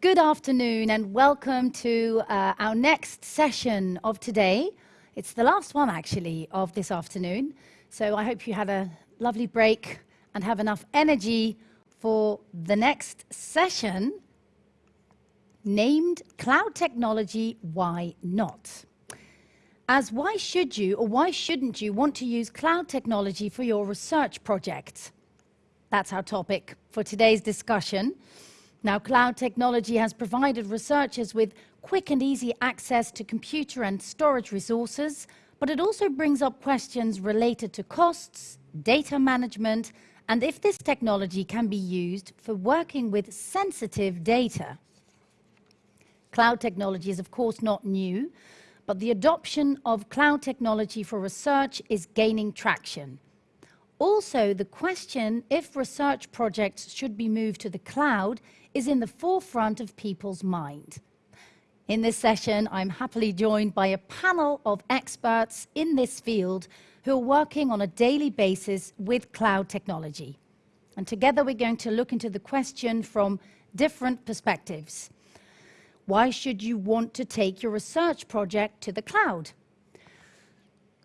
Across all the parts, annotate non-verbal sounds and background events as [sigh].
Good afternoon and welcome to uh, our next session of today. It's the last one actually of this afternoon. So I hope you had a lovely break and have enough energy for the next session named Cloud Technology, Why Not? As why should you or why shouldn't you want to use cloud technology for your research projects? That's our topic for today's discussion. Now, cloud technology has provided researchers with quick and easy access to computer and storage resources, but it also brings up questions related to costs, data management, and if this technology can be used for working with sensitive data. Cloud technology is of course not new, but the adoption of cloud technology for research is gaining traction. Also, the question if research projects should be moved to the cloud is in the forefront of people's mind. In this session, I'm happily joined by a panel of experts in this field who are working on a daily basis with cloud technology. And together we're going to look into the question from different perspectives. Why should you want to take your research project to the cloud?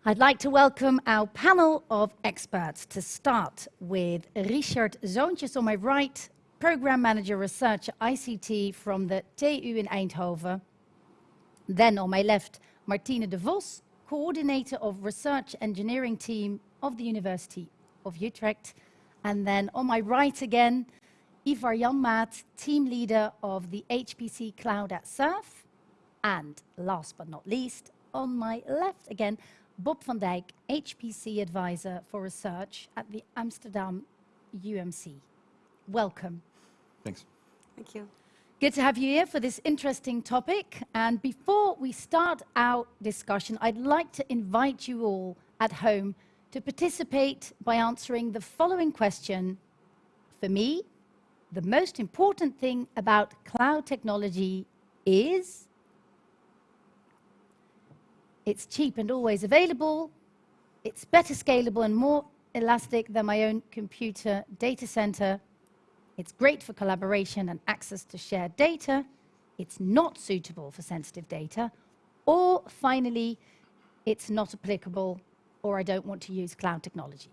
I'd like to welcome our panel of experts to start with Richard Zoontjes on my right, Program Manager Research ICT from the TU in Eindhoven. Then on my left, Martine de Vos, Coordinator of Research Engineering Team of the University of Utrecht. And then on my right again, Ivar Janmaat, team leader of the HPC Cloud at SURF. And last but not least, on my left again, Bob van Dijk, HPC advisor for research at the Amsterdam UMC. Welcome. Thanks. Thank you. Good to have you here for this interesting topic. And before we start our discussion, I'd like to invite you all at home to participate by answering the following question. For me, the most important thing about cloud technology is it's cheap and always available, it's better scalable and more elastic than my own computer data center, it's great for collaboration and access to shared data, it's not suitable for sensitive data, or finally, it's not applicable or I don't want to use cloud technology.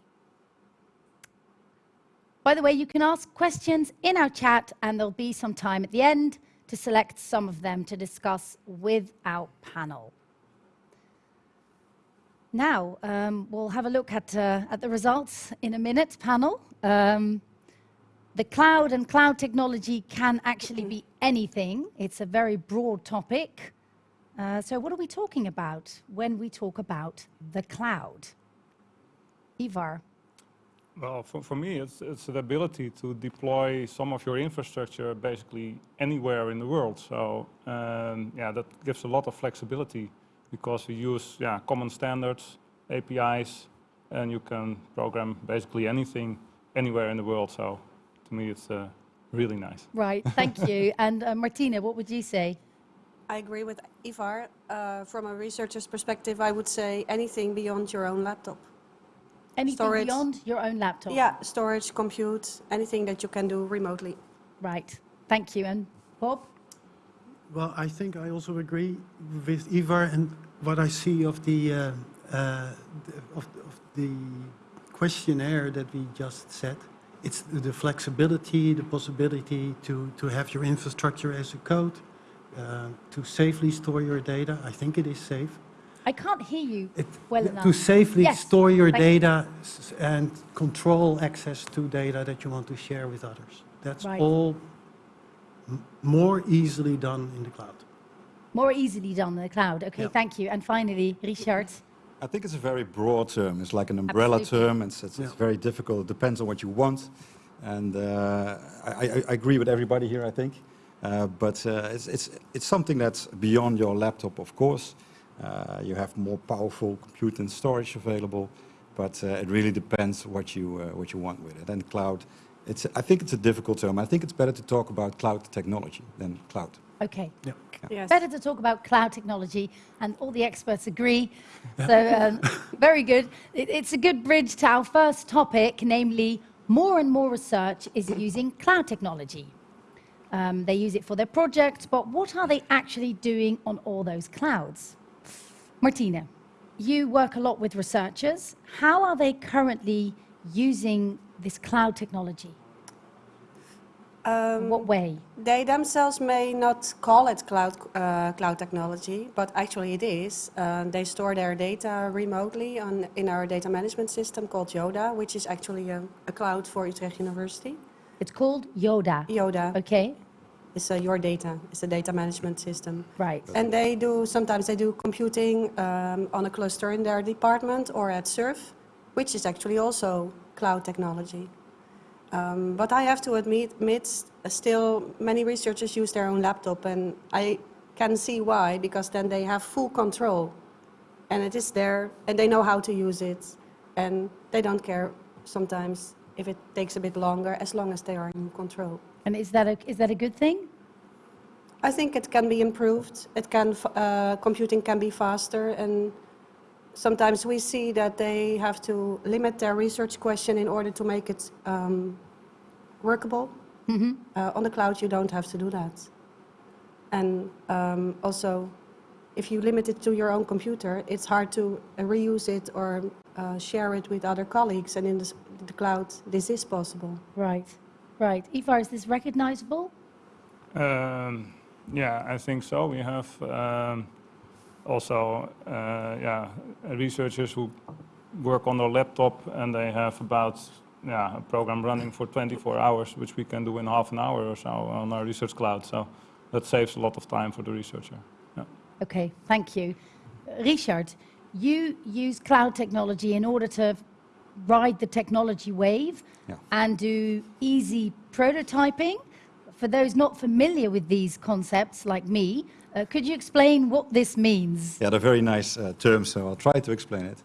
By the way, you can ask questions in our chat and there'll be some time at the end to select some of them to discuss with our panel. Now, um, we'll have a look at, uh, at the results in a minute, panel. Um, the cloud and cloud technology can actually be anything. It's a very broad topic. Uh, so what are we talking about when we talk about the cloud? Ivar. Well, for, for me, it's, it's the ability to deploy some of your infrastructure basically anywhere in the world. So um, yeah, that gives a lot of flexibility because we use yeah, common standards, APIs, and you can program basically anything anywhere in the world. So to me, it's uh, really nice. Right, thank you. [laughs] and uh, Martina, what would you say? I agree with Ivar. Uh, from a researcher's perspective, I would say anything beyond your own laptop. Anything storage. beyond your own laptop? Yeah, storage, compute, anything that you can do remotely. Right. Thank you. And Bob? Well, I think I also agree with Ivar and what I see of the, uh, uh, of, of, the questionnaire that we just said. It's the flexibility, the possibility to, to have your infrastructure as a code, uh, to safely store your data. I think it is safe. I can't hear you it, well enough. To safely yes, store your data you. and control access to data that you want to share with others. That's right. all more easily done in the cloud. More easily done in the cloud. Okay, thank you. And finally, Richard. I think it's a very broad term. It's like an umbrella Absolutely. term. It's, it's, yeah. it's, very difficult. It depends on what you want. And uh, I, I, I, agree with everybody here, I think. Uh, but uh, it's, it's, it's something that's beyond your laptop, of course. Uh, you have more powerful compute and storage available, but uh, it really depends what you uh, what you want with it. And cloud, it's I think it's a difficult term. I think it's better to talk about cloud technology than cloud. Okay. Yeah. Yes. Better to talk about cloud technology, and all the experts agree. So, um, [laughs] very good. It, it's a good bridge to our first topic, namely, more and more research is using cloud technology. Um, they use it for their projects, but what are they actually doing on all those clouds? Martina, you work a lot with researchers. How are they currently using this cloud technology? Um, what way? They themselves may not call it cloud, uh, cloud technology, but actually it is. Uh, they store their data remotely on, in our data management system called Yoda, which is actually a, a cloud for Utrecht University. It's called Yoda. Yoda Okay, is uh, your data, it's a data management system. right. And they do, sometimes they do computing um, on a cluster in their department or at SURF, which is actually also cloud technology. Um, but I have to admit, admit, still many researchers use their own laptop, and I can see why, because then they have full control, and it is there, and they know how to use it, and they don't care sometimes if it takes a bit longer, as long as they are in control. And is that a, is that a good thing? I think it can be improved. It can, uh, computing can be faster, and sometimes we see that they have to limit their research question in order to make it um, workable. Uh, on the cloud, you don't have to do that. And um, also, if you limit it to your own computer, it's hard to uh, reuse it or uh, share it with other colleagues. And in the, the cloud, this is possible. Right, right. Ivar, is this recognizable? Um, yeah, I think so. We have um, also uh, yeah, researchers who work on their laptop and they have about yeah, a program running for 24 hours, which we can do in half an hour or so on our research cloud. So that saves a lot of time for the researcher. Yeah. Okay, thank you. Richard, you use cloud technology in order to ride the technology wave Yeah. and do easy prototyping. For those not familiar with these concepts, like me, uh, could you explain what this means? Yeah, they're very nice uh, terms, so I'll try to explain it.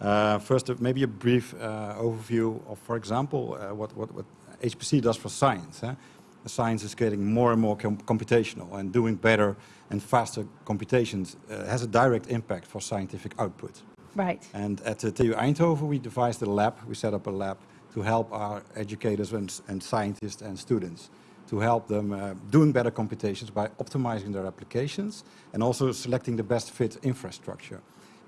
Uh, first, uh, maybe a brief uh, overview of, for example, uh, what, what, what HPC does for science. Huh? Science is getting more and more com computational, and doing better and faster computations uh, has a direct impact for scientific output. Right, And at the TU Eindhoven, we devised a lab, we set up a lab to help our educators and, and scientists and students to help them uh, doing better computations by optimizing their applications and also selecting the best fit infrastructure.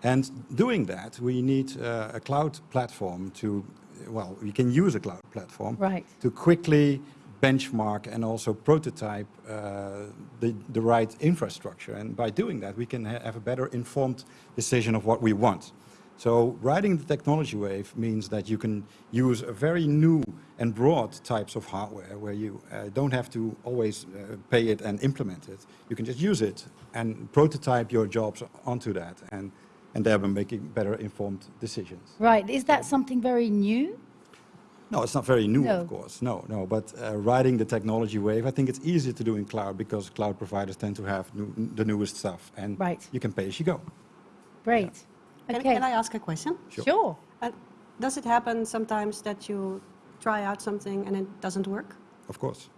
And doing that, we need uh, a cloud platform to, well, we can use a cloud platform right, to quickly benchmark and also prototype uh, the, the right infrastructure. And by doing that, we can ha have a better informed decision of what we want. So riding the technology wave means that you can use a very new and broad types of hardware where you uh, don't have to always uh, pay it and implement it. You can just use it and prototype your jobs onto that and, and thereby making better informed decisions. right. Is that something very new? No, it's not very new, No. of course. No, no. But uh, riding the technology wave, I think it's easier to do in cloud because cloud providers tend to have new, the newest stuff, and Right. you can pay as you go. Great. Can, Okay, can I ask a question? Sure. sure. Uh, does it happen sometimes that you try out something and it doesn't work? Of course,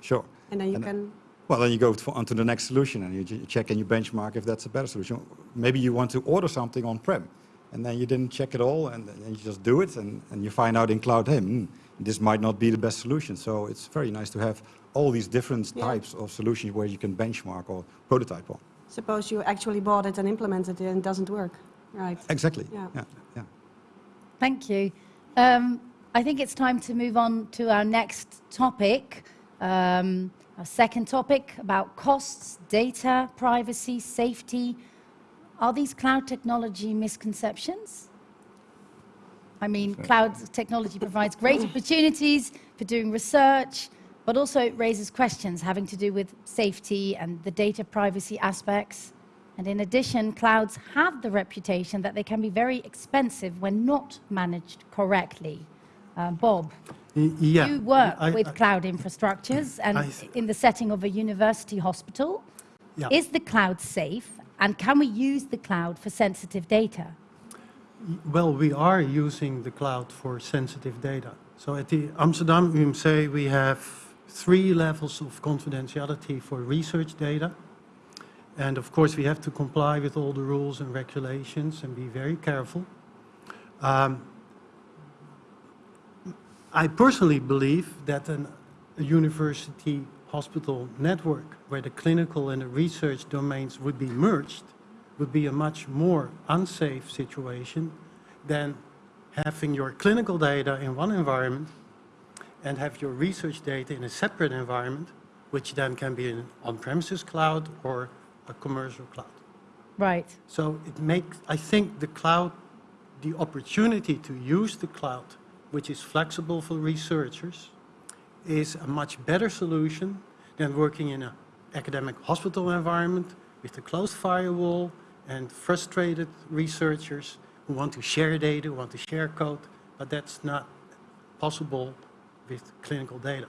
sure. And then you And, uh, can, Well, then you go on to, onto the next solution and you check and you benchmark if that's a better solution. Maybe you want to order something on-prem, and then you didn't check it all, and then you just do it, and, and you find out in cloud, hey, hmm, this might not be the best solution. So it's very nice to have all these different Yeah. types of solutions where you can benchmark or prototype on. suppose you actually bought it and implemented it and it doesn't work, right? Exactly. Yeah. yeah, yeah. Thank you. Um, I think it's time to move on to our next topic. Um, our second topic about costs, data, privacy, safety. Are these cloud technology misconceptions? I mean, cloud technology provides great [coughs] opportunities for doing research, but also it raises questions having to do with safety and the data privacy aspects. And in addition, clouds have the reputation that they can be very expensive when not managed correctly. Uh, Bob, Yeah. you work I- with I- cloud infrastructures and I in the setting of a university hospital. Yeah. Is the cloud safe and can we use the cloud for sensitive data? Well, we are using the cloud for sensitive data. So at the Amsterdam UMC, we have three levels of confidentiality for research data. And of course, we have to comply with all the rules and regulations and be very careful. Um, I personally believe that an, a university hospital network where the clinical and the research domains would be merged would be a much more unsafe situation than having your clinical data in one environment and have your research data in a separate environment, which then can be an on-premises cloud or a commercial cloud. Right. So it makes, I think the cloud, the opportunity to use the cloud, which is flexible for researchers, is a much better solution than working in an academic hospital environment with a closed firewall and frustrated researchers who want to share data, who want to share code, but that's not possible with clinical data.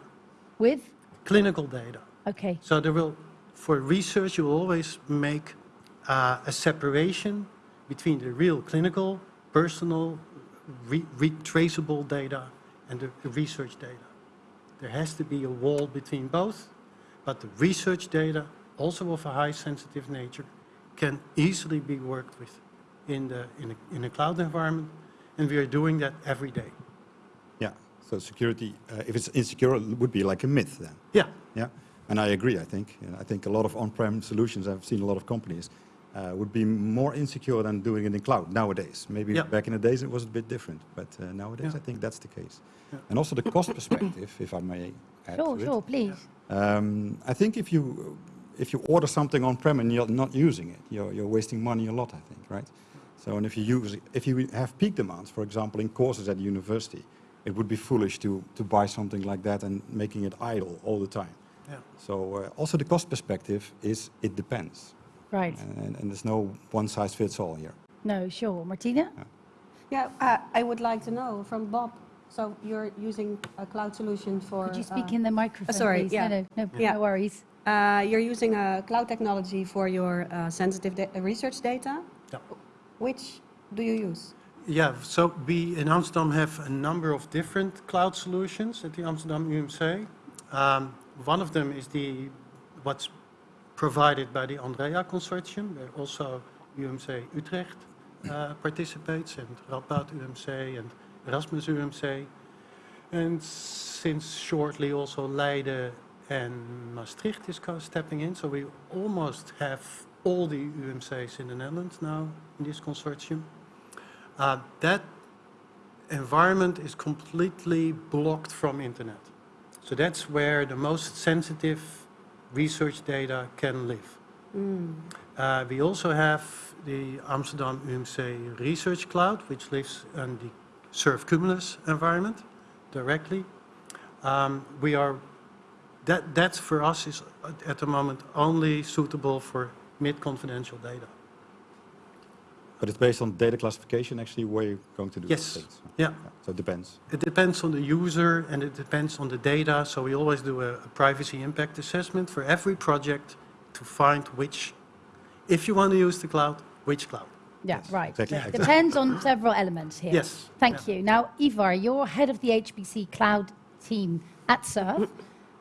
With? Clinical data. Okay. So there will, for research, you will always make uh, a separation between the real clinical, personal, re retraceable data and the, the research data. There has to be a wall between both, but the research data, also of a high sensitive nature, can easily be worked with in, the, in, a, in a cloud environment, and we are doing that every day. Yeah. So security, uh, if it's insecure, it would be like a myth then. Yeah, Yeah. And I agree. I think. Yeah, I think a lot of on-prem solutions. I've seen a lot of companies uh, would be more insecure than doing it in cloud nowadays. Maybe Yeah. back in the days it was a bit different, but uh, nowadays Yeah. I think that's the case. Yeah. And also the cost perspective, if I may add Sure, to it. sure, please. Um, I think if you if you order something on-prem and you're not using it, you're, you're wasting money a lot, I think, right? So, and if you use, if you have peak demands, for example, in courses at university, it would be foolish to, to buy something like that and making it idle all the time. Yeah. So uh, also the cost perspective is it depends, Right. and, and there's no one size fits all here. No, sure. Martina? Yeah, uh, I would like to know from Bob. So you're using a cloud solution for. Could you speak uh, in the microphone, sorry, please? yeah. No, no, no, Yeah. no worries. Uh, you're using a cloud technology for your uh, sensitive da- research data. Yeah. Which do you use? Yeah, so we in Amsterdam have a number of different cloud solutions at the Amsterdam UMC. Um, one of them is the what's provided by the anDREa Consortium, where also UMC Utrecht uh, participates, and Radboud UMC and Erasmus UMC. And since shortly also Leiden and Maastricht is stepping in, so we almost have all the UMCs in the Netherlands now in this consortium. Uh, that environment is completely blocked from internet. So that's where the most sensitive research data can live. Uh, we also have the Amsterdam UMC Research Cloud, which lives in the SURF Cumulus environment directly. Um, we are, that, that for us is at- at the moment only suitable for mid-confidential data. But it's based on data classification, actually, where you're going to do Yes. these things. Yeah. So it depends. It depends on the user and it depends on the data, so we always do a, a privacy impact assessment for every project to find which, if you want to use the cloud, which cloud. Yeah, Yes, right. exactly, It exactly. Depends on several elements here. Yes. Thank you. Now, Ivar, you're head of the HPC cloud team at SURF,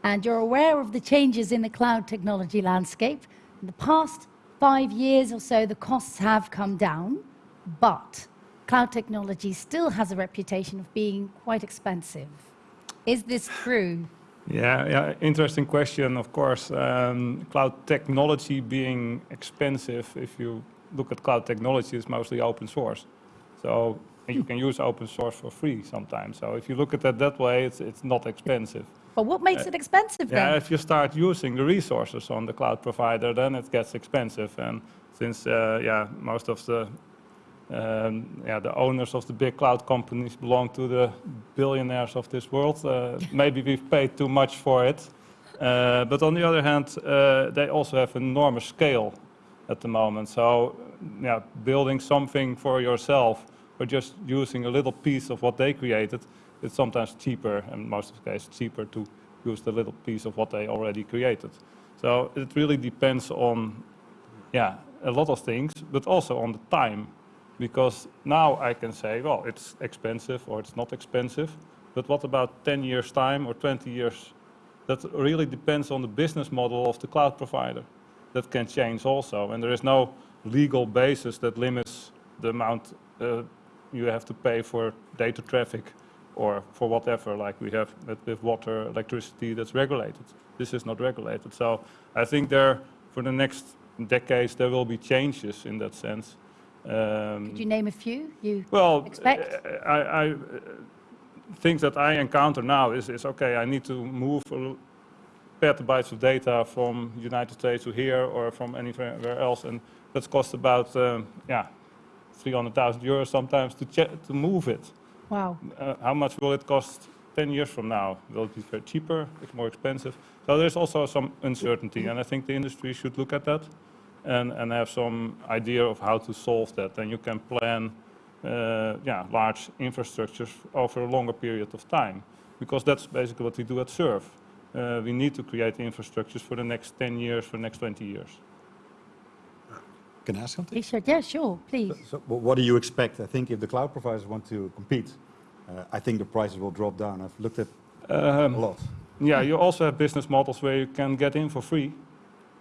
and you're aware of the changes in the cloud technology landscape. In the past five years or so, the costs have come down, but cloud technology still has a reputation of being quite expensive. Is this true? Yeah, yeah, interesting question, of course. Um, cloud technology being expensive, if you look at cloud technology, it's mostly open source. So you can use open source for free sometimes. So if you look at it that way, it's, it's not expensive. But what makes Uh, it expensive Yeah, then? if you start using the resources on the cloud provider, then it gets expensive. And since, uh, yeah, most of the um, yeah, the owners of the big cloud companies belong to the billionaires of this world. Uh, [laughs] maybe we've paid too much for it. Uh, but on the other hand, uh, they also have enormous scale at the moment. So, yeah, building something for yourself or just using a little piece of what they created, it's sometimes cheaper, and most of the cases cheaper to use the little piece of what they already created. So it really depends on, yeah, a lot of things, but also on the time because now I can say, well, it's expensive or it's not expensive, but what about 10 years time or 20 years? That really depends on the business model of the cloud provider. that can change also. And there is no legal basis that limits the amount uh, you have to pay for data traffic or for whatever, like we have with, with water, electricity that's regulated. This is not regulated. So I think there, for the next decades, there will be changes in that sense. Um, Could you name a few? You well, expect? I, I, things that I encounter now is, is okay, I need to move petabytes of data from United States to here or from anywhere else, and that costs about, um, yeah, 300,000 euros sometimes to, to move it. Wow. Uh, how much will it cost 10 years from now? Will it be cheaper? More expensive? So there's also some uncertainty, and I think the industry should look at that and, and have some idea of how to solve that. And you can plan, uh, yeah, large infrastructures over a longer period of time, because that's basically what we do at SURF. Uh, we need to create infrastructures for the next 10 years, for the next 20 years. Can I ask something? Richard, yeah, sure, please. So wh- what do you expect? I think if the cloud providers want to compete, uh, I think the prices will drop down. I've looked at a Um, lot. Yeah, you also have business models where you can get in for free,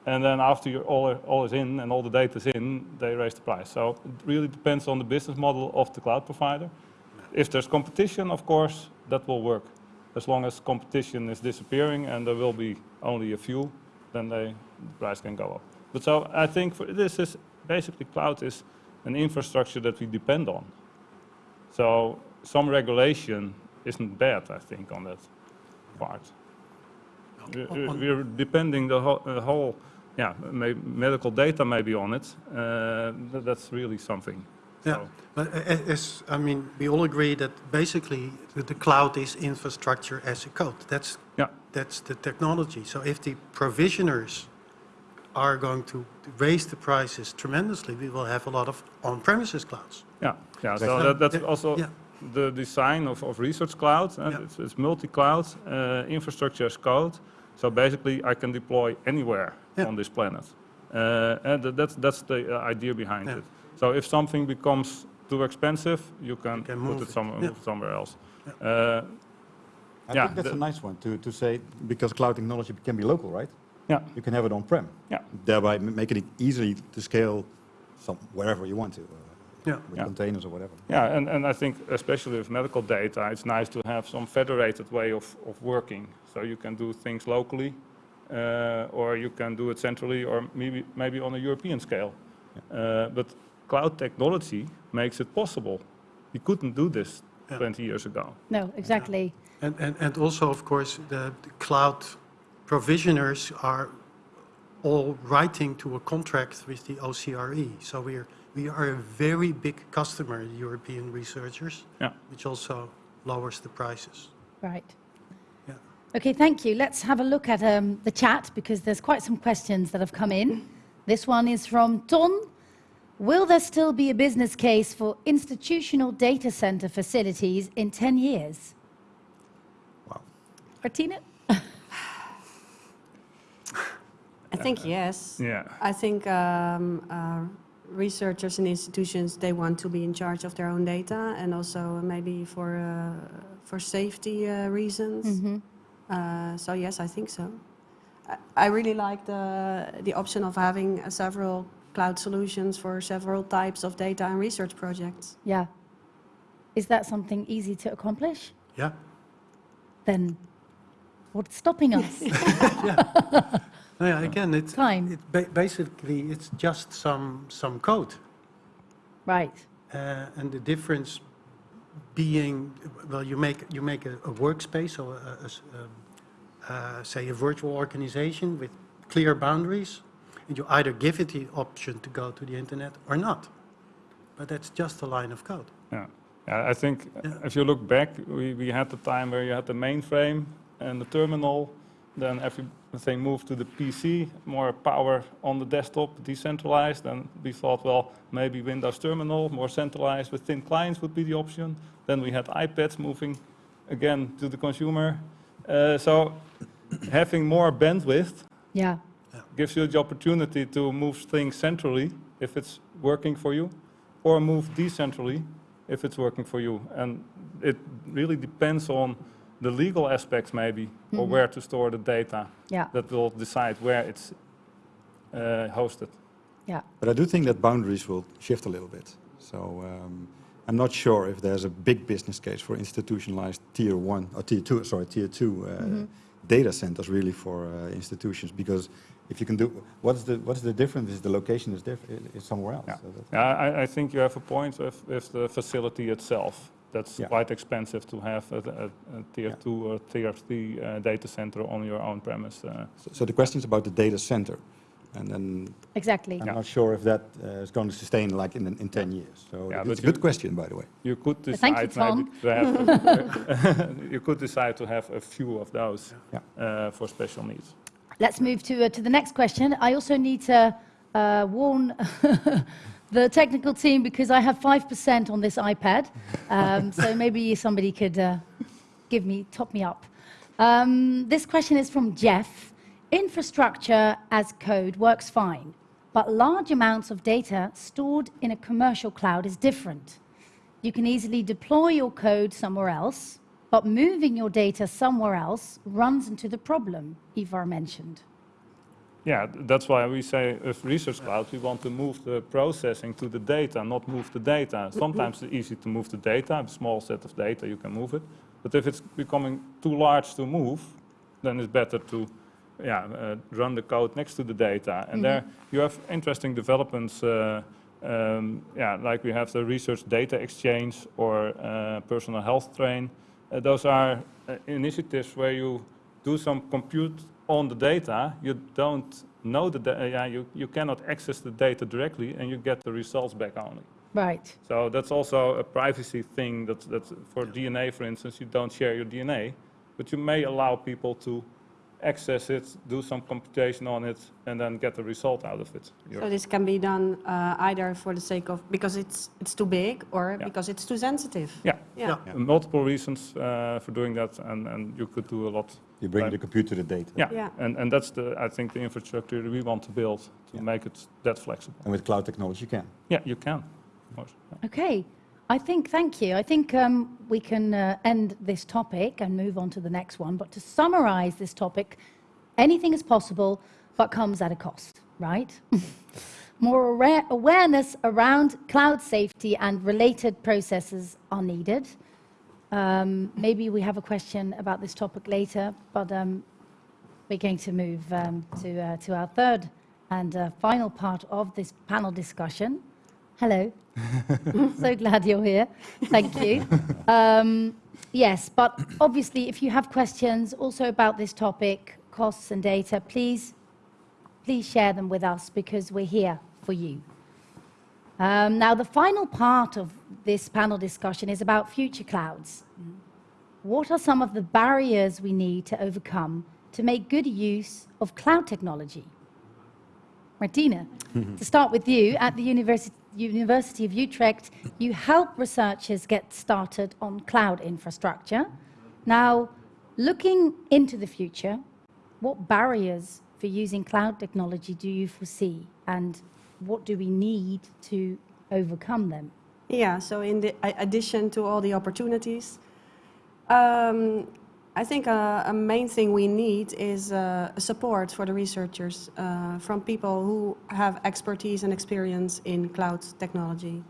and then after you're all, all is in and all the data is in, they raise the price. So it really depends on the business model of the cloud provider. If there's competition, of course, that will work. As long as competition is disappearing and there will be only a few, then they, the price can go up. But so I think for, this is basically cloud is an infrastructure that we depend on. So some regulation isn't bad, I think, on that part. We- we- On- We're depending the whole, the whole, yeah, may- medical data maybe on it. Uh, tha- That's really something. Yeah, So, but as, I mean, we all agree that basically the the cloud is infrastructure as a code. That's, Yeah. that's the technology. So if the provisioners are going to raise the prices tremendously, we will have a lot of on-premises clouds. Yeah, yeah, so Exactly. that- that's Yeah, also yeah. the design of of Research Cloud. uh, Yeah. It's it's multi-cloud, uh, infrastructure as code. So basically, I can deploy anywhere Yeah. on this planet. Uh, And that's that's the uh, idea behind Yeah. it. So if something becomes too expensive, you can can put move it it. somewhere, Yeah. move it somewhere else. Uh, I Yeah, think that's a nice one to, to say, because cloud technology can be local, right? Yeah, You can have it on-prem. Yeah. Thereby making it easy to scale some, wherever you want to, uh, Yeah. with Yeah. containers or whatever. Yeah, and, and I think especially with medical data, it's nice to have some federated way of, of working. So you can do things locally, uh, or you can do it centrally, or maybe, maybe on a European scale. Uh, but cloud technology makes it possible. We couldn't do this Yeah. 20 years ago. No, exactly. And, and, and also, of course, the, the cloud provisioners are all writing to a contract with the OCRE. So we're, we are a very big customer, European researchers, Yeah. which also lowers the prices. Right. Yeah. Okay, thank you. Let's have a look at um, the chat because there's quite some questions that have come in. This one is from Ton. Will there still be a business case for institutional data center facilities in 10 years? Wow. Martina? I think yes. Yeah. I think um, uh, researchers and institutions they want to be in charge of their own data, and also maybe for uh, for safety uh, reasons. Uh, so yes, I think so. I, I really like the the option of having uh, several cloud solutions for several types of data and research projects. Yeah. Is that something easy to accomplish? Yeah? Then what's stopping us? [laughs] No, yeah, again, it's, Time. it ba- basically, it's just some, some code. right. Uh, and the difference being, well, you make, you make a, a workspace or a, a s- uh, say a virtual organization with clear boundaries, and you either give it the option to go to the internet or not. But that's just a line of code. Yeah, yeah I think uh, Yeah. if you look back, we, we had the time where you had the mainframe and the terminal, then everything moved to the PC, more power on the desktop, decentralized, and we thought, well, maybe Windows Terminal, more centralized with thin clients would be the option. Then we had iPads moving again to the consumer. Uh, so having more bandwidth Yeah. gives you the opportunity to move things centrally if it's working for you, or move decentrally if it's working for you. And it really depends on the legal aspects maybe, or where to store the data Yeah. that will decide where it's uh, hosted. Yeah. But I do think that boundaries will shift a little bit. So um, I'm not sure if there's a big business case for institutionalized tier one or tier two, sorry, tier two uh, data centers really for uh, institutions because if you can do what's the what's the difference is the location is different is somewhere else. Yeah. So Yeah, I, I think you have a point if, if the facility itself, that's Yeah. quite expensive to have a, a, a tier Yeah. two or tier three uh, data center on your own premise. Uh, so, so the question is about the data center, and then Exactly. I'm Yeah. not sure if that uh, is going to sustain like in in 10 years. So Yeah, it's but a you- good question, by the way. you could Thank you, decide maybe Tom. to have, [laughs] [laughs] you could decide to have a few of those Yeah. uh, for special needs. Let's move to, uh, to the next question. I also need to uh, warn [laughs] the technical team because I have 5% on this iPad. Um, so maybe somebody could uh, give me, top me up. Um, this question is from Jeff. Infrastructure as code works fine, but large amounts of data stored in a commercial cloud is different. You can easily deploy your code somewhere else, but moving your data somewhere else runs into the problem Ivar mentioned. Yeah, that's why we say if Research Cloud, we want to move the processing to the data, not move the data. Sometimes it's easy to move the data, a small set of data, you can move it. But if it's becoming too large to move, then it's better to yeah, uh, run the code next to the data. And there you have interesting developments, uh, um, yeah, like we have the Research Data Exchange or uh, Personal Health Train. Uh, those are uh, initiatives where you do some compute on the data, you don't know the data, yeah, you, you cannot access the data directly and you get the results back only. Right. So that's also a privacy thing that, that for DNA, for instance, you don't share your DNA, but you may allow people to access it, do some computation on it, and then get the result out of it. Your- So this can be done uh, either for the sake of, because it's, it's too big or Yeah. because it's too sensitive. yeah, Yeah. Yeah. multiple reasons uh, for doing that, and, and you could do a lot. You bring Right. the computer to the data. Yeah, Yeah. And, and that's the, I think, the infrastructure we want to build to Yeah. make it that flexible. And with cloud technology, you can. Yeah, you can. of course. Yeah. Okay. I think, thank you. I think um, we can uh, end this topic and move on to the next one. But to summarize this topic, anything is possible, but comes at a cost, right? [laughs] More aware- awareness around cloud safety and related processes are needed. Um, maybe we have a question about this topic later, but um, we're going to move um, to, uh, to our third and uh, final part of this panel discussion. Hello. [laughs] so glad you're here. Thank you. Um, yes, but obviously, if you have questions also about this topic, costs and data, please, please share them with us because we're here for you. Um, now, the final part of this panel discussion is about future clouds. What are some of the barriers we need to overcome to make good use of cloud technology? Martina, mm-hmm. to start with you, at the University, University of Utrecht, you help researchers get started on cloud infrastructure. Now, looking into the future, what barriers for using cloud technology do you foresee, and what do we need to overcome them? Yeah, so in the addition to all the opportunities, um, I think a, a main thing we need is uh, support for the researchers uh, from people who have expertise and experience in cloud technology.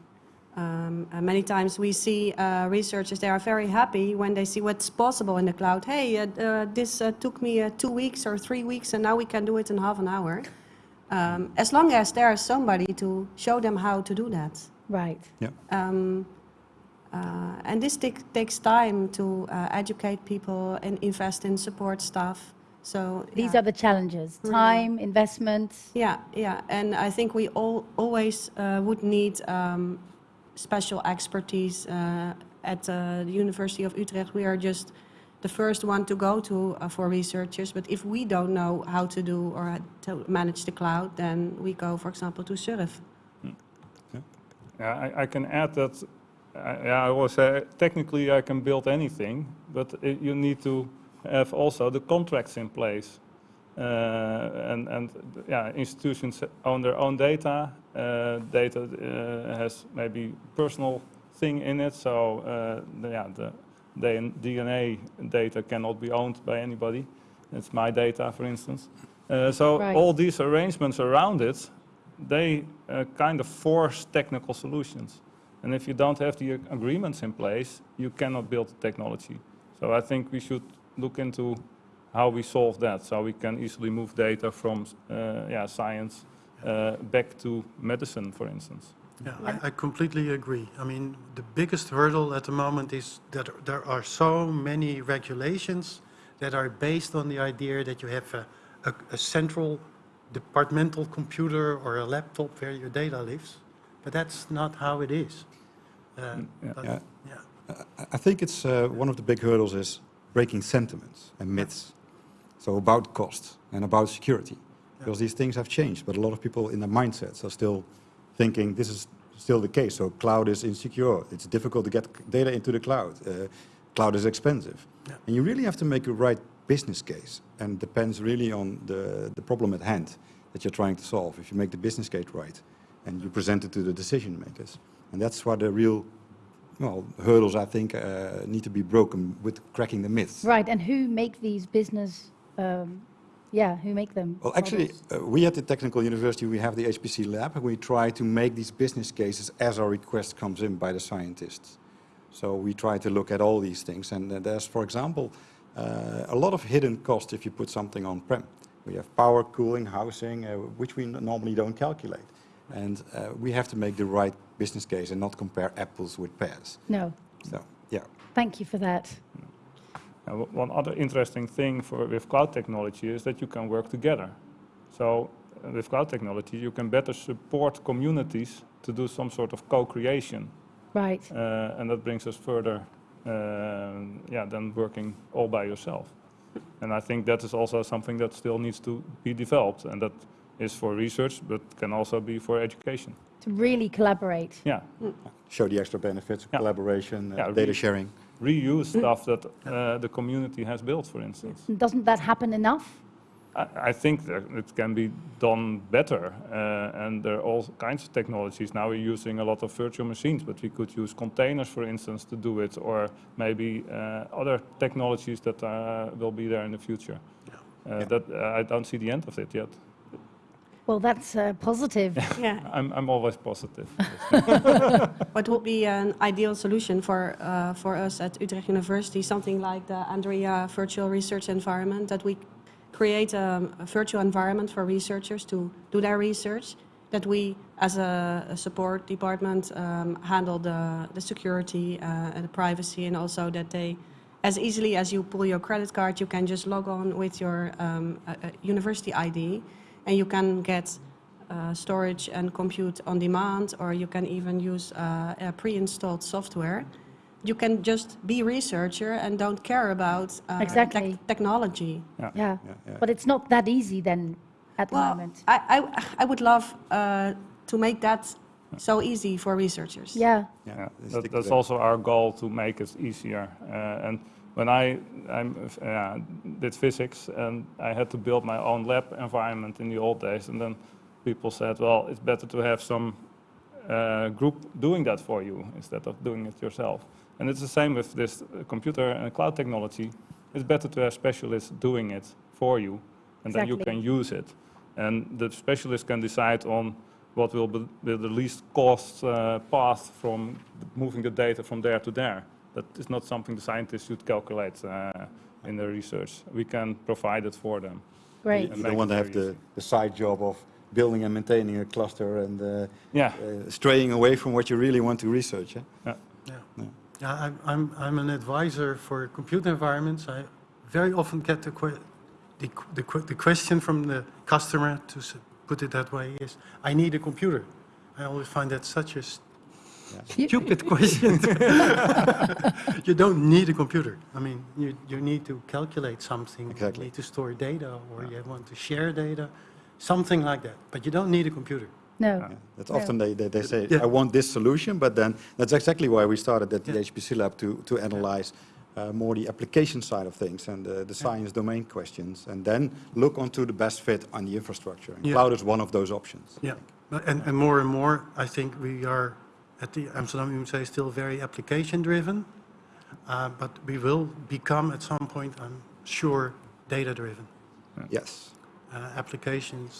Um, and many times we see uh, researchers, they are very happy when they see what's possible in the cloud. Hey, uh, uh, this uh, took me uh, two weeks or three weeks, and now we can do it in half an hour. Um, as long as there is somebody to show them how to do that. Right. Yeah. Um, uh, and this takes time to uh, educate people and invest in support staff. So These yeah. are the challenges Really. time, investment. yeah, yeah, and I think we all always uh, would need um, special expertise uh, at uh, the University of Utrecht. We are just the first one to go to uh, for researchers. But if we don't know how to do or how to manage the cloud, then we go, for example, to SURF. Yeah, I, I can add that. Uh, yeah, I always say technically I can build anything, but it, you need to have also the contracts in place. Uh, and and yeah, institutions own their own data. Uh, data uh, has maybe personal thing in it, so uh, the, yeah, the DNA data cannot be owned by anybody. It's my data, for instance. Uh, so Right. all these arrangements around it, they uh, kind of force technical solutions. And if you don't have the agreements in place, you cannot build the technology. So I think we should look into how we solve that, so we can easily move data from uh, yeah, science uh, back to medicine, for instance. Yeah, I, I completely agree. I mean, the biggest hurdle at the moment is that there are so many regulations that are based on the idea that you have a, a, a central departmental computer or a laptop where your data lives, but that's not how it is. Uh, yeah. but- Yeah. yeah. I- think it's uh, one of the big hurdles is breaking sentiments and myths. So about cost and about security, because these things have changed, but a lot of people in their mindsets are still thinking this is still the case. So cloud is insecure. It's difficult to get data into the cloud. Uh, cloud is expensive, Yeah. and you really have to make a right business case, and depends really on the the problem at hand that you're trying to solve. If you make the business case right, and you present it to the decision makers, and that's what the real well, hurdles I think uh, need to be broken with cracking the myths. Right, and who make these business, um, yeah, who make them? Well, actually, uh, we at the Technical University, we have the HPC lab, and we try to make these business cases as our request comes in by the scientists. So we try to look at all these things, and uh, there's, for example, uh, a lot of hidden cost if you put something on-prem. We have power, cooling, housing, uh, which we normally don't calculate. And uh, we have to make the right business case and not compare apples with pears. No, So, yeah. thank you for that. And o- one other interesting thing for, with cloud technology is that you can work together. So uh, with cloud technology, you can better support communities to do some sort of co-creation. Right, Uh, and that brings us further yeah, than working all by yourself. And I think that is also something that still needs to be developed. And that is for research, but can also be for education. to really collaborate. Yeah, show the extra benefits of Yeah. collaboration, uh, Yeah, data re- sharing. reuse stuff that uh, the community has built, for instance. Doesn't that happen enough? I, I think that it can be done better, uh, and there are all kinds of technologies. Now we're using a lot of virtual machines, but we could use containers, for instance, to do it, or maybe uh, other technologies that uh, will be there in the future. Uh, Yeah. That uh, I don't see the end of it yet. Well, that's uh, positive. [laughs] Yeah. I'm, I'm always positive. [laughs] [laughs] What would be an ideal solution for, uh, for us at Utrecht University? Something like the anDREa Virtual Research Environment, that we create a, a virtual environment for researchers to do their research, that we, as a, a support department, um, handle the, the security uh, and the privacy, and also that they, as easily as you pull your credit card, you can just log on with your um, uh, university ID, and you can get uh, storage and compute on demand, or you can even use uh, pre-installed software. You can just be researcher and don't care about uh, Exactly. tech- technology. Yeah, Yeah, yeah. but it's not that easy then at the Well, moment. I, I, I would love uh, to make that so easy for researchers. Yeah, Yeah, Yeah, that, that's also our goal to make it easier. Uh, and when I I'm, uh, did physics and I had to build my own lab environment in the old days, and then people said, well, it's better to have some uh, group doing that for you instead of doing it yourself. And it's the same with this uh, computer and cloud technology. It's better to have specialists doing it for you, and then you can use it. And the specialist can decide on what will be be the least cost uh, path from moving the data from there to there. That is not something the scientists should calculate uh, in their research. We can provide it for them. great. You And don't want to have the, the side job of building and maintaining a cluster and uh, Yeah, uh, straying away from what you really want to research. eh? Yeah. Yeah. Yeah, I'm, I'm, I'm an advisor for computer environments. I very often get the, que- the, the, the question from the customer, to put it that way, is, I need a computer. I always find that such a You- stupid [laughs] question. [laughs] you don't need a computer. I mean, you, you need to calculate something, Exactly. you need to store data, or you want to share data, something like that. But you don't need a computer. No, Yeah, That's Yeah. often they, they, they say, Yeah. I want this solution, but then that's exactly why we started at the Yeah. HPC lab to, to analyze uh, more the application side of things and uh, the science domain questions, and then look onto the best fit on the infrastructure. And Yeah. cloud is one of those options. Yeah, and, and more and more, I think we are at the Amsterdam UMC still very application-driven, uh, but we will become at some point, I'm sure, data-driven. Yes. uh, applications,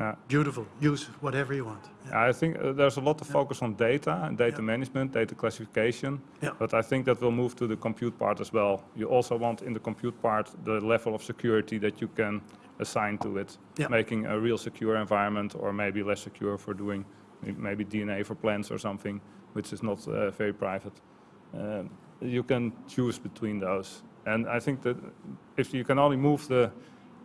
Yeah. beautiful, use whatever you want. Yeah. I think uh, there's a lot of focus on data and data management, data classification. Yeah. But I think that will move to the compute part as well. You also want in the compute part the level of security that you can assign to it, making a real secure environment or maybe less secure for doing maybe DNA for plants or something, which is not uh, very private. Um, you can choose between those. And I think that if you can only move the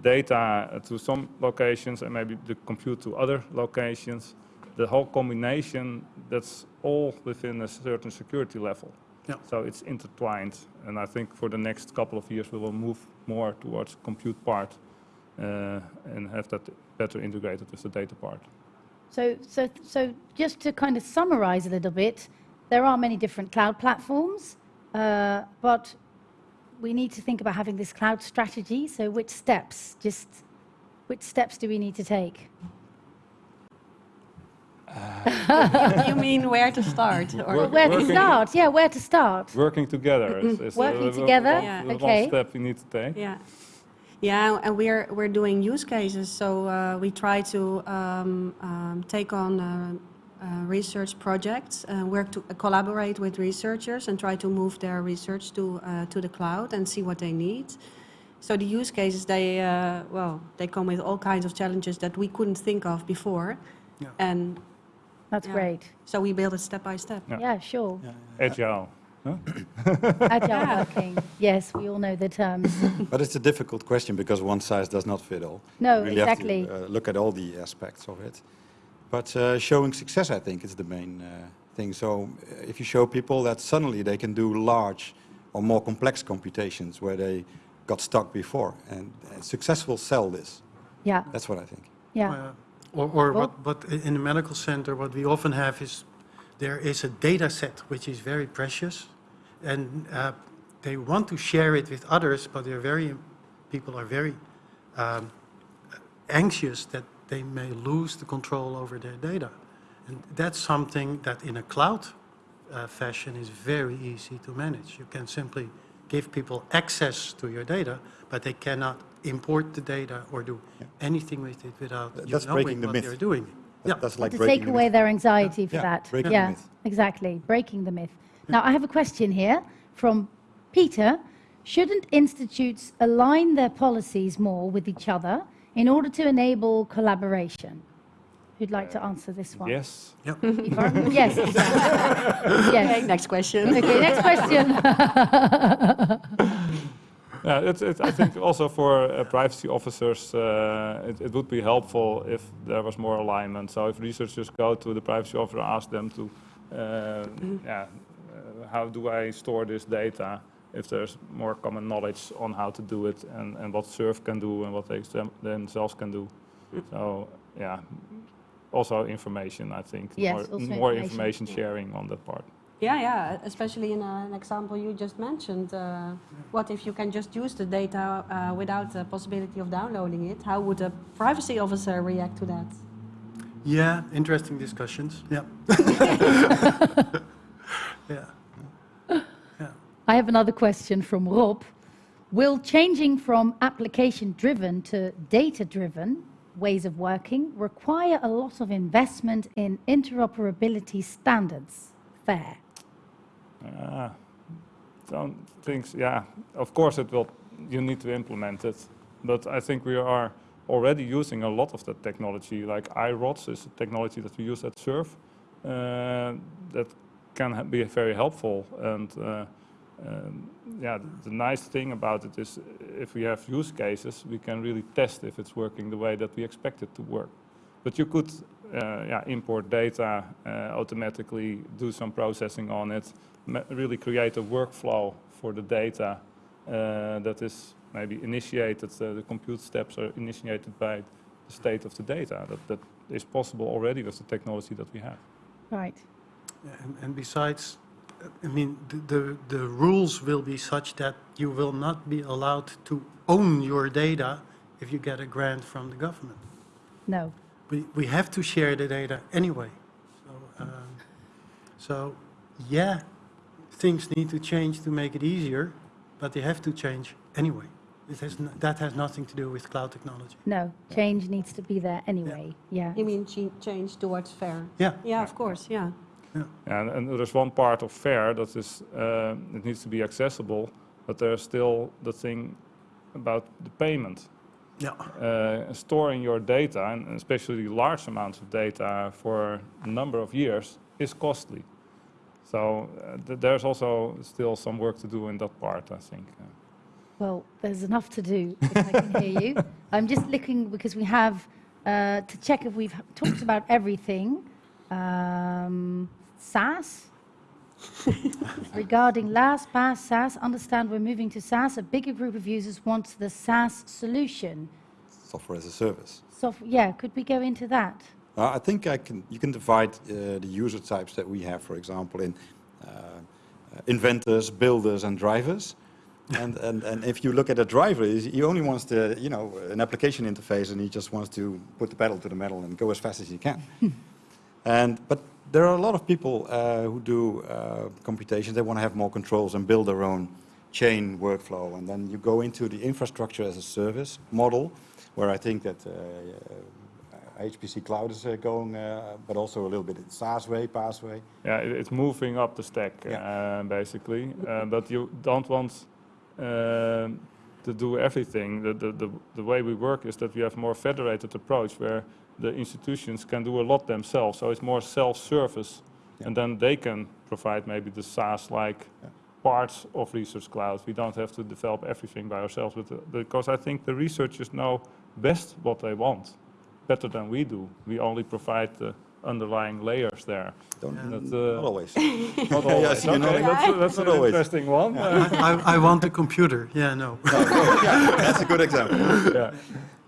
data uh, to some locations and maybe the compute to other locations, the whole combination, that's all within a certain security level. Yeah. So it's intertwined. And I think for the next couple of years, we will move more towards compute part uh, and have that better integrated with the data part. So, so, so just to kind of summarize a little bit, there are many different cloud platforms, uh, but we need to think about having this cloud strategy. So which steps, just which steps do we need to take? [laughs] You mean where to start? or- Work- Where to start? Yeah, where to start? Working together is, is [laughs] Working uh, together? one- Yeah. Okay. one step we need to take. Yeah. Yeah, and we're, we're doing use cases, so uh, we try to um, um, take on uh, uh, research projects, uh, work to collaborate with researchers and try to move their research to, uh, to the cloud and see what they need. So the use cases, they, uh, well, they come with all kinds of challenges that we couldn't think of before. Yeah. And That's Yeah. great. so we build it step by step. Yeah. Yeah, sure. Agile. huh? [laughs] Agile working. Yes, we all know the terms. [laughs] But it's a difficult question because one size does not fit all. No, You really have to, uh, look at all the aspects of it. But uh, showing success, I think, is the main uh, thing. So uh, if you show people that suddenly they can do large or more complex computations where they got stuck before, and uh, success will sell this. Yeah, That's what I think. yeah. Uh, Or, or Well- what, what in the medical center, what we often have is, there is a data set which is very precious, and uh, they want to share it with others, but they're very, people are very um, anxious that they may lose the control over their data. And that's something that in a cloud uh, fashion is very easy to manage. You can simply give people access to your data, but they cannot import the data or do Yeah. anything with it without Th- you that's knowing breaking the what myth. they're doing. That- Yeah. That's like to breaking take the away myth. their anxiety for Yeah, that. breaking the yeah, myth. exactly. Breaking the myth. Now, I have a question here from Peter. Shouldn't institutes align their policies more with each other in order to enable collaboration? Who'd like to answer this one? Yes. Ivar? yes. [laughs] Ivar. Okay, next question. Okay, next question. [laughs] Yeah, it's, it's, I think also for uh, privacy officers, uh, it, it would be helpful if there was more alignment. So if researchers go to the privacy officer, ask them to, uh, yeah, uh, how do I store this data? If there's more common knowledge on how to do it and, and what SURF can do and what they them- themselves can do. So yeah, also information, I think. Yes, more, more information. information sharing on that part. Yeah, yeah, especially in uh, an example you just mentioned. Uh, what if you can just use the data uh, without the possibility of downloading it? How would a privacy officer react to that? Yeah, interesting discussions. Yeah. [laughs] [laughs] yeah. I have another question from Rob. Will changing from application driven to data driven ways of working require a lot of investment in interoperability standards? FAIR. Uh, some things, yeah, of course it will, you need to implement it. But I think we are already using a lot of that technology, like iRODS is a technology that we use at SURF uh, that can be very helpful. And uh, um, yeah, the nice thing about it is if we have use cases, we can really test if it's working the way that we expect it to work. But you could uh, yeah, import data, uh, automatically do some processing on it, really create a workflow for the data uh, that is maybe initiated, uh, the compute steps are initiated by the state of the data. That, that is possible already with the technology that we have. Right. And, and besides, I mean, the, the, the rules will be such that you will not be allowed to own your data if you get a grant from the government. No. We, we have to share the data anyway. So, um, so, yeah, things need to change to make it easier, but they have to change anyway. It has, n- that has nothing to do with cloud technology. No, change needs to be there anyway. Yeah. You mean ch- change towards FAIR? Yeah, Yeah, of course, yeah. And, and there's one part of FAIR that is, uh, it needs to be accessible, but there's still the thing about the payment. yeah. Uh, storing your data, and especially large amounts of data for a number of years, is costly. So uh, th- there's also still some work to do in that part, I think. Uh, Well, there's enough to do, if I can hear you. [laughs] I'm just looking because we have uh, to check if we've talked about everything. Um, SaaS. Regarding last pass SaaS, understand we're moving to SaaS. A bigger group of users wants the SaaS solution. Software as a service. So, yeah, could we go into that? Uh, I think I can, you can divide uh, the user types that we have, for example, in uh, inventors, builders, and drivers. and, and, and if you look at a driver, he only wants the, you know, an application interface, and he just wants to put the pedal to the metal and go as fast as he can. [laughs] and but there are a lot of people uh, who do uh, computations. They want to have more controls and build their own chain workflow. And then you go into the infrastructure as a service model, where I think that uh, uh, HPC cloud is uh, going, uh, but also a little bit in SaaS way, PaaS way. yeah, it's moving up the stack, uh, basically. Uh, but you don't want to do everything. The, the, the, the way we work is that we have more federated approach where the institutions can do a lot themselves. So it's more self-service. Yeah. And then they can provide maybe the SaaS-like Yeah. parts of Research Cloud. We don't have to develop everything by ourselves. With the, because I think the researchers know best what they want, better than we do. We only provide the underlying layers there. Don't, That, Not uh, always. Not always. [laughs] so [laughs] you know, Okay, that's, that's Not an always. interesting one. I, I want a computer, yeah, no. [laughs] yeah, that's a good example. yeah.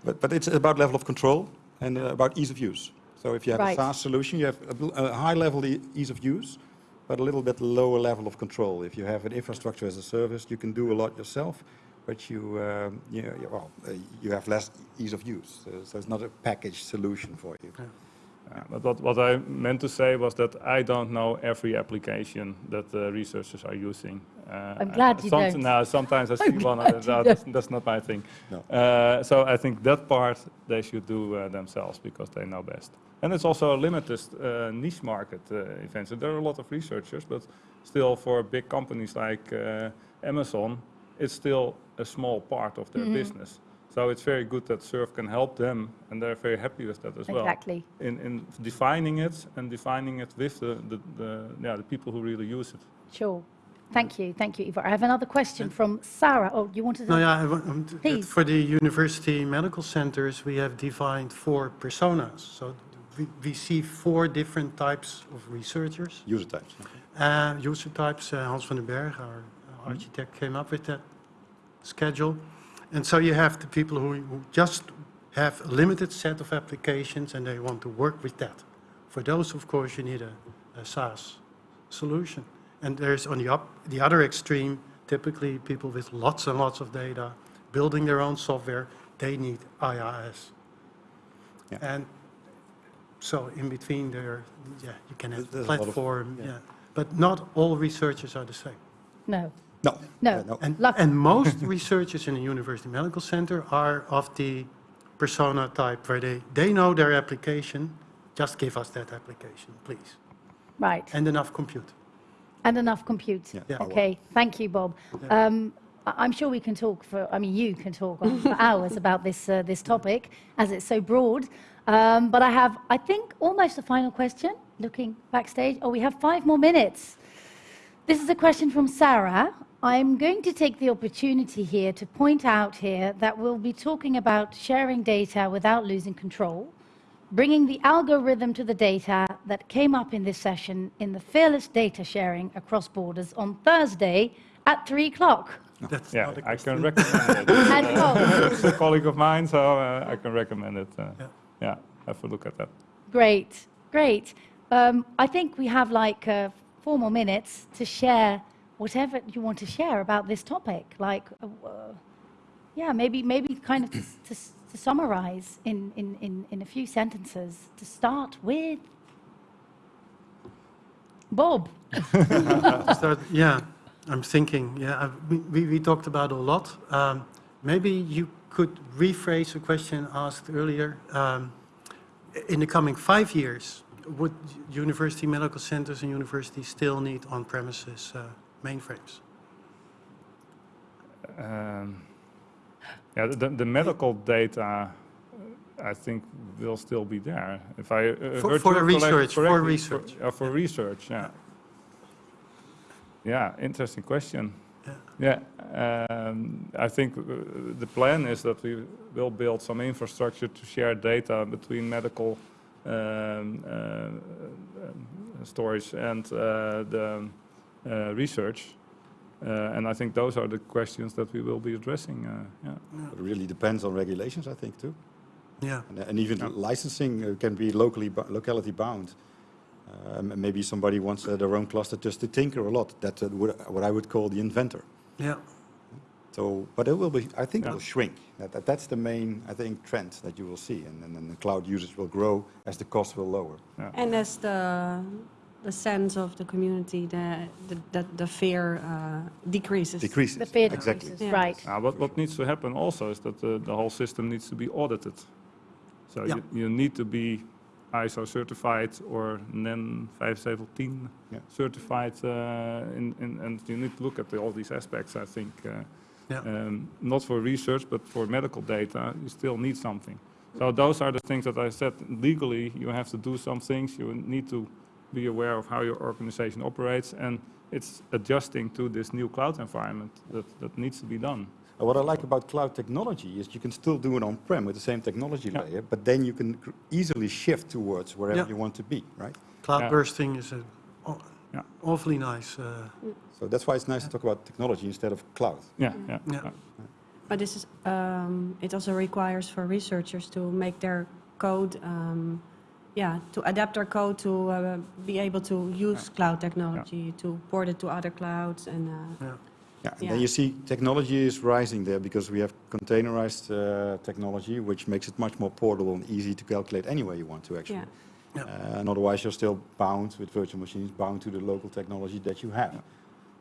But, but it's about level of control and uh, about ease of use. So if you have Right. a SaaS solution, you have a, a high level e- ease of use, but a little bit lower level of control. If you have an infrastructure as a service, you can do a lot yourself, but you, um, you, know, you- well, uh, you have less ease of use. So, so it's not a packaged solution for you. Yeah, But what, what I meant to say was that I don't know every application that the researchers are using. Uh, I'm glad you some- don't. No, sometimes I see [laughs] I'm one, glad and you that's, that's not my thing. No. Uh, so I think that part they should do uh, themselves because they know best. And it's also a limited uh, niche market uh, event. So there are a lot of researchers, but still for big companies like uh, Amazon, it's still a small part of their Mhm. business. So it's very good that SURF can help them, and they're very happy with that as well Exactly. in, in defining it and defining it with the, the, the, yeah, the people who really use it. Sure. Thank you. Thank you, Ivar. I have another question from Sarah. Oh, you wanted to? No, yeah, I want- um, Please. for the university medical centers, we have defined four personas. So we, we see four different types of researchers. User types. Uh, user types, uh, Hans van den Berg, our uh, architect, came up with that schedule. And so you have the people who, who just have a limited set of applications and they want to work with that. For those, of course, you need a, a SaaS solution. And there's on the, up, the other extreme, typically people with lots and lots of data, building their own software, they need IaaS. Yeah. And so in between there, yeah, you can have There's a of- platform, yeah. yeah. But not all researchers are the same. No. No. No. uh, no. And, and most [laughs] researchers in a university medical center are of the persona type where they, they know their application, just give us that application, please. Right. And enough compute. And enough compute. Yeah. Yeah. Okay. Thank you, Bob. Um, I- I'm sure we can talk for, I mean, you can talk for hours about this, uh, this topic as it's so broad. Um, but I have, I think, almost a final question looking backstage. Oh, we have five more minutes. This is a question from Sarah. I'm going to take the opportunity here to point out here that we'll be talking about sharing data without losing control, bringing the algorithm to the data that came up in this session in the fearless data sharing across borders on Thursday at 3 o'clock. That's Yeah, not a I can recommend it. [laughs] And It's a colleague of mine, so uh, I can recommend it. Uh, Yeah. yeah, have a look at that. great, great. Um, I think we have like uh, four more minutes to share whatever you want to share about this topic. Like, uh, uh, yeah, maybe, maybe kind of to, to, to summarize in, in, in, in a few sentences. To start with, Bob. [laughs] Start, yeah, I'm thinking, yeah, I- we, we, we talked about a lot. Um, Maybe you could rephrase a question asked earlier. Um, In the coming five years, would university medical centers and universities still need on-premises uh, mainframes? Um, Yeah, the, the medical data, uh, I think, will still be there. If I uh, For- for research, for research. For, uh, for research, yeah. Yeah, interesting question. Yeah. Yeah, um, I think uh, the plan is that we will build some infrastructure to share data between medical um, uh, um, storage and uh, the uh, research. Uh, and I think those are the questions that we will be addressing. Uh, yeah. It really depends on regulations, I think, too. Yeah, And, and even licensing uh, can be locally, locality bound. Um, and maybe somebody wants uh, their own cluster just to tinker a lot. That's uh, what what I would call the inventor. yeah. So, but it will be, I think it will shrink. That, that, that's the main, I think, trend that you will see. And, and then the cloud usage will grow as the cost will lower. And as the, the sense of the community, the, the, the, the fear uh, decreases. Decreases. The fear Exactly. decreases, Yeah. right. Uh, what, what needs to happen also is that the, the whole system needs to be audited. So Yeah. you, you need to be ISO certified or NEN 517 Yeah. certified, uh, in, in, and you need to look at the, all these aspects, I think. Uh, Yeah. um, not for research, but for medical data, you still need something. So those are the things that I said. Legally, you have to do some things. You need to be aware of how your organization operates, and it's adjusting to this new cloud environment that, that needs to be done. And what I like about cloud technology is you can still do it on-prem with the same technology Yeah. layer, but then you can easily shift towards wherever Yeah. you want to be, right? Cloud Yeah. bursting is a aw- Yeah. awfully nice. uh, So that's why it's nice to talk about technology instead of cloud. Yeah, yeah. Yeah. yeah. But this is, um, it also requires for researchers to make their code, um, yeah, to adapt our code to uh, be able to use cloud technology, to port it to other clouds and, uh, Yeah. Yeah, and Yeah. then you see technology is rising there because we have containerized uh, technology, which makes it much more portable and easy to calculate anywhere you want to actually. yeah. Yeah. Uh, and otherwise, you're still bound with virtual machines, bound to the local technology that you have.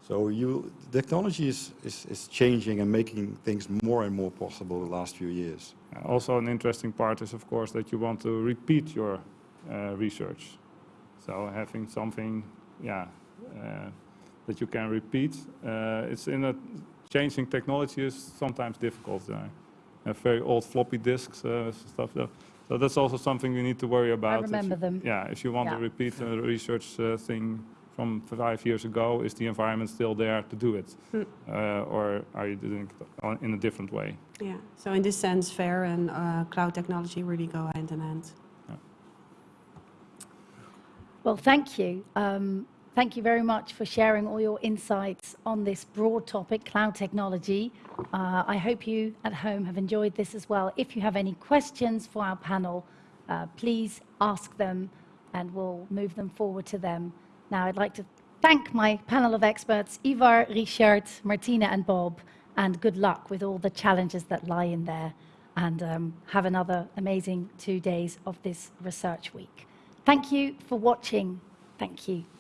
So you, technology is, is, is changing and making things more and more possible the last few years. Also, an interesting part is, of course, that you want to repeat your research. So having something, yeah, uh, that you can repeat. Uh, it's in a changing technology is sometimes difficult. Uh, have very old floppy disks, uh, stuff. That, so that's also something you need to worry about. If remember you- them. Yeah, if you want to repeat a research uh, thing from five years ago, is the environment still there to do it? Hmm. Uh, or are you doing it in a different way? Yeah, so in this sense, FAIR and uh, cloud technology really go hand in hand. Well, thank you. Um, thank you very much for sharing all your insights on this broad topic, cloud technology. Uh, I hope you at home have enjoyed this as well. If you have any questions for our panel, uh, please ask them and we'll move them forward to them. Now, I'd like to thank my panel of experts, Ivar, Richard, Martina, and Bob, and good luck with all the challenges that lie in there. And um, have another amazing two days of this research week. Thank you for watching. Thank you.